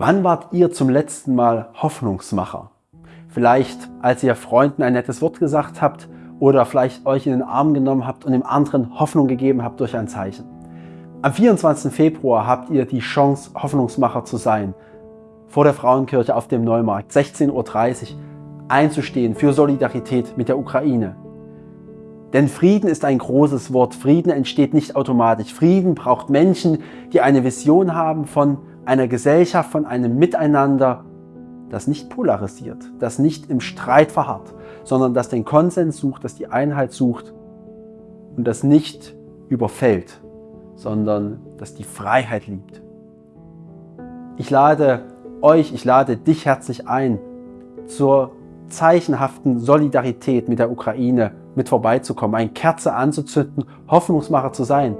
Wann wart ihr zum letzten Mal Hoffnungsmacher? Vielleicht, als ihr Freunden ein nettes Wort gesagt habt oder vielleicht euch in den Arm genommen habt und dem anderen Hoffnung gegeben habt durch ein Zeichen. Am 24. Februar habt ihr die Chance, Hoffnungsmacher zu sein. Vor der Frauenkirche auf dem Neumarkt, 16.30 Uhr, einzustehen für Solidarität mit der Ukraine. Denn Frieden ist ein großes Wort. Frieden entsteht nicht automatisch. Frieden braucht Menschen, die eine Vision haben von einer Gesellschaft, von einem Miteinander, das nicht polarisiert, das nicht im Streit verharrt, sondern das den Konsens sucht, das die Einheit sucht und das nicht überfällt, sondern das die Freiheit liebt. Ich lade euch, ich lade dich herzlich ein, zur zeichenhaften Solidarität mit der Ukraine mit vorbeizukommen, eine Kerze anzuzünden, Hoffnungsmacher zu sein.